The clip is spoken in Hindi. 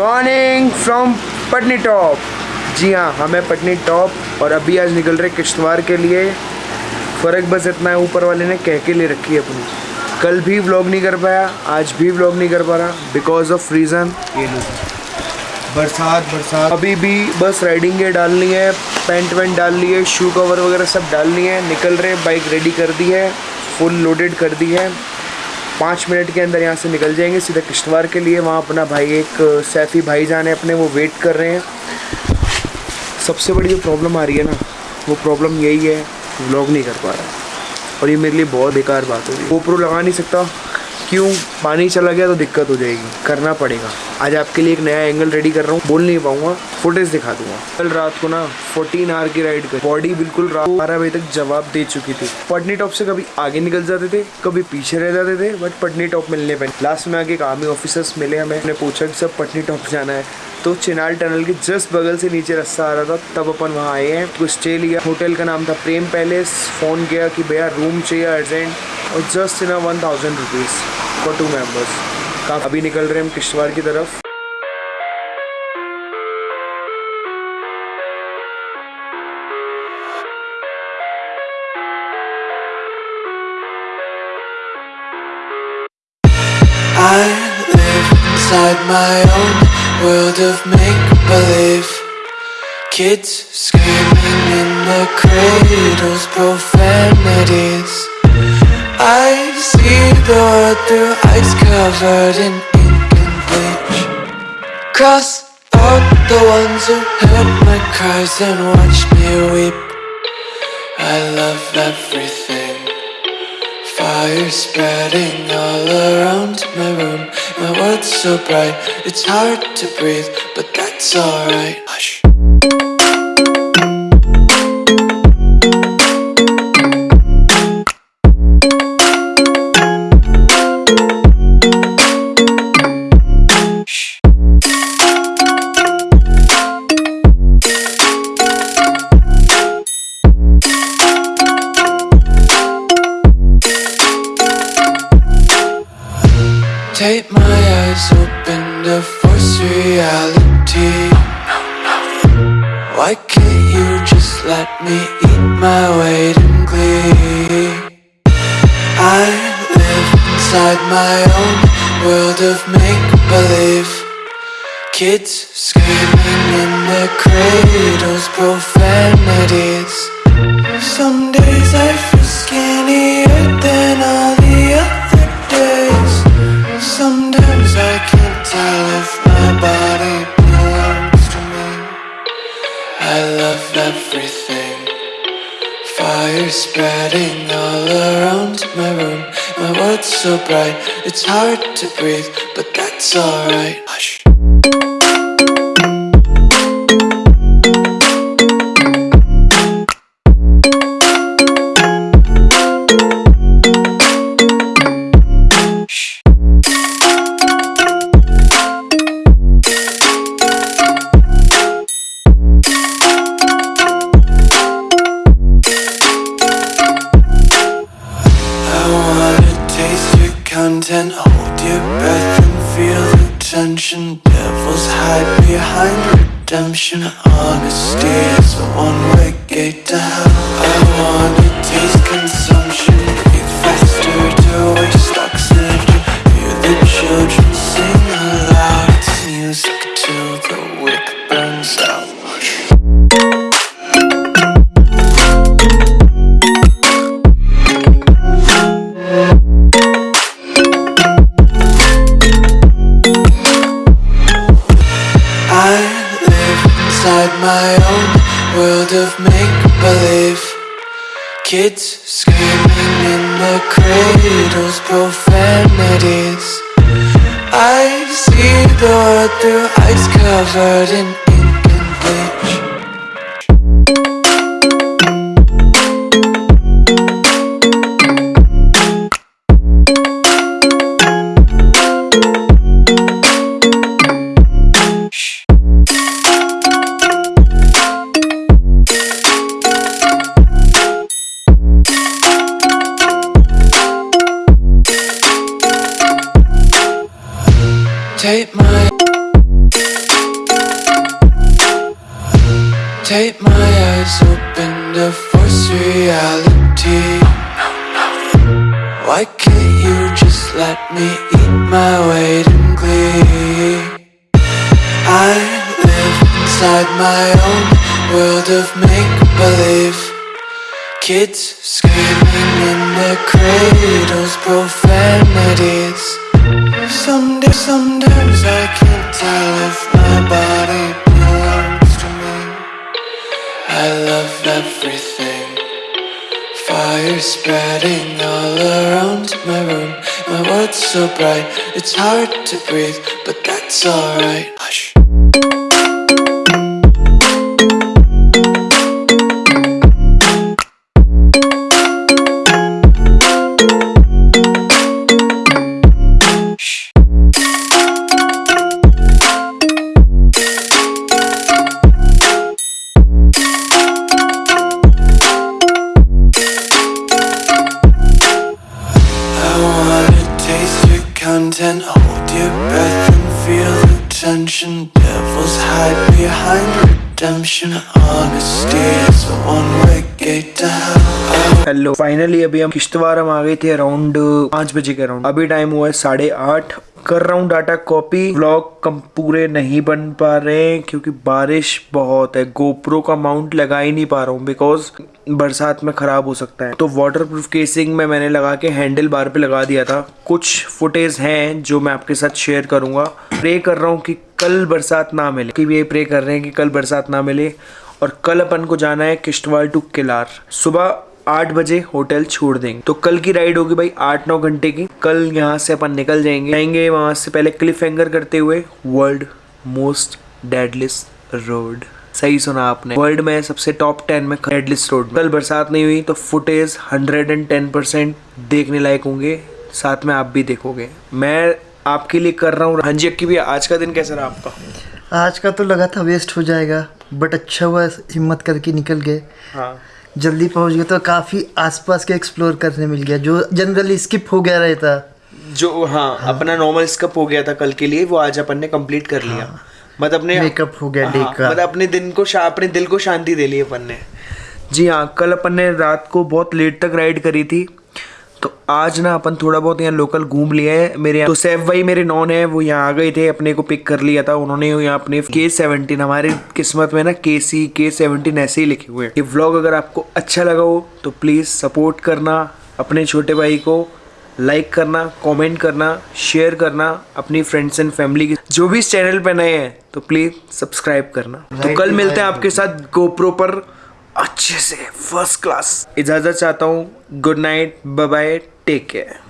मॉर्निंग फ्रॉम पटनी टॉप जी हाँ हमें पटनी टॉप और अभी आज निकल रहे किश्तवाड़ के लिए। फ़र्क बस इतना है, ऊपर वाले ने कह के ले रखी है अपनी। कल भी व्लॉग नहीं कर पाया, आज भी व्लॉग नहीं कर पा रहा बिकॉज़ ऑफ़ रीज़न ये बरसात बरसात। अभी भी बस राइडिंग गेयर डालनी है पैंट वैंट डाल ली है शू कवर वगैरह सब डालनी है, निकल रहे बाइक रेडी कर दी है फुल लोडेड कर दी है। पाँच मिनट के अंदर यहाँ से निकल जाएँगे सीधा किश्तवाड़ के लिए। वहाँ अपना भाई एक सैफ़ी भाई जान है अपने, वो वेट कर रहे हैं। सबसे बड़ी जो प्रॉब्लम आ रही है ना, वो प्रॉब्लम यही है व्लॉग नहीं कर पा रहा। और ये मेरे लिए बहुत बेकार बात हो रही है। गोप्रो लगा नहीं सकता। क्यों पानी चला गया तो दिक्कत हो जाएगी। करना पड़ेगा। आज आपके लिए एक नया एंगल रेडी कर रहा हूँ। बोल नहीं पाऊँगा। फुटेज दिखा दूँगा। कल रात को ना 14 आवर की राइड कर। बॉडी बिल्कुल रात बारह बजे तक जवाब दे चुकी थी। पटनी टॉप से कभी आगे निकल जाते थे, कभी पीछे रह जाते थे बट पटनी टॉप मिलने पर लास्ट में आगे एक आर्मी ऑफिसर्स मिले हमें। पूछा कि सब पटनी टॉप जाना है? तो चिनाल टनल के जस्ट बगल से नीचे रास्ता आ रहा था। तब अपन वहाँ आए हैं। कुछ स्टे लिया। होटल का नाम था प्रेम पैलेस। फ़ोन किया कि, भैया रूम चाहिए अर्जेंट और just in one thousand rupees for two members अभी निकल रहे हैं हम किश्तवाड़ की तरफ़ I live inside my own world of make-believe Kids screaming in the cradles, profanities I see the world through ice covered in ink and bleach. Cross out the ones who heard my cries and watched me weep. I love everything. Fire spreading all around my room. My world's so bright, it's hard to breathe But that's alright. Hush Why can't you just let me eat my weight in glee? I live inside my own world of make-believe Kids screaming in their cradles, profanities Some I love everything. Fire spreading all around my room. My world's so bright, it's hard to breathe But that's alright redemption. Honesty is a one-way gate to hell. Kids screaming in the cradles, profanities. I see the world through ice covered in just let me eat my weight in glee. I live inside my own world of make believe. Kids screaming in their cradles, profanities. Some days, sometimes I Spreading all around my room. My world's so bright, it's hard to breathe, but that's alright. Hush. content, hold your breath and feel the tension. Devils hide behind redemption. Honesty is a one-way gate to hell. I hello finally अभी हम किश्तवार हम आ गए थे अराउंड पाँच बजे के अराउंड अभी टाइम हुआ है साढ़े आठ कर रहा हूँ डाटा कॉपी। व्लॉग कम पूरे नहीं बन पा रहे हैं क्योंकि बारिश बहुत है। गोप्रो का माउंट लगा ही नहीं पा रहा हूँ बिकॉज़ बरसात में खराब हो सकता है। तो वाटर प्रूफ केसिंग में मैंने लगा के हैंडल बार पे लगा दिया था। कुछ फुटेज हैं जो मैं आपके साथ शेयर करूँगा। प्रे कर रहा हूँ कि कल बरसात ना मिले। कि ये प्रे कर रहे हैं कि कल बरसात ना मिले। और कल अपन को जाना है किश्तवाड़ टू किलार। सुबह आठ बजे होटल छोड़ देंगे। तो कल की राइड होगी भाई आठ नौ घंटे की। कल यहाँ से अपन निकल जाएँगे। जाएँगे वहाँ से पहले क्लिफ हैंगर करते हुए वर्ल्ड मोस्ट डेडलिस रोड सही सुना आपने। वर्ल्ड में सबसे टॉप टेन में डेडलिस रोड कल बरसात नहीं हुई तो footage hundred and ten percent देखने लायक होंगे। साथ में आप भी देखोगे। मैं आपके लिए कर रहा हूँ। हाँ जी अक्की भैया आज का दिन कैसा रहा आपका? आज का तो लगा था वेस्ट हो जाएगा बट अच्छा हुआ हिम्मत करके निकल गए। हाँ। जल्दी पहुँच गए तो काफ़ी आसपास के एक्सप्लोर करने मिल गया जो जनरली स्किप हो गया रहता। जो हाँ, हाँ। अपना नॉर्मल स्कप हो गया था कल के लिए वो आज अपन ने कंप्लीट कर लिया। मतलब अपने मेकअप हो गया डे हाँ, का। मतलब अपने दिन को अपने दिल को शांति दे ली अपन ने। जी हाँ कल अपन ने रात को बहुत लेट तक राइड करी थी। तो आज ना अपन थोड़ा बहुत यहाँ लोकल घूम लिया है। मेरे यहाँ तो सैफ भाई मेरे नॉन है वो यहाँ आ गए थे अपने को पिक कर लिया था। उन्होंने यहाँ अपने के सेवनटीन हमारी किस्मत में ना के सी के सेवनटीन ऐसे ही लिखे हुए हैं। ये व्लॉग अगर आपको अच्छा लगा हो तो प्लीज़ सपोर्ट करना अपने छोटे भाई को लाइक करना कमेंट करना शेयर करना अपनी फ्रेंड्स एंड फैमिली के जो भी इस चैनल पे नए हैं तो प्लीज़ सब्सक्राइब करना। तो कल मिलते हैं आपके साथ गोप्रो पर। अच्छे से फ़र्स्ट क्लास इजाज़त चाहता हूँ। Good night bye take care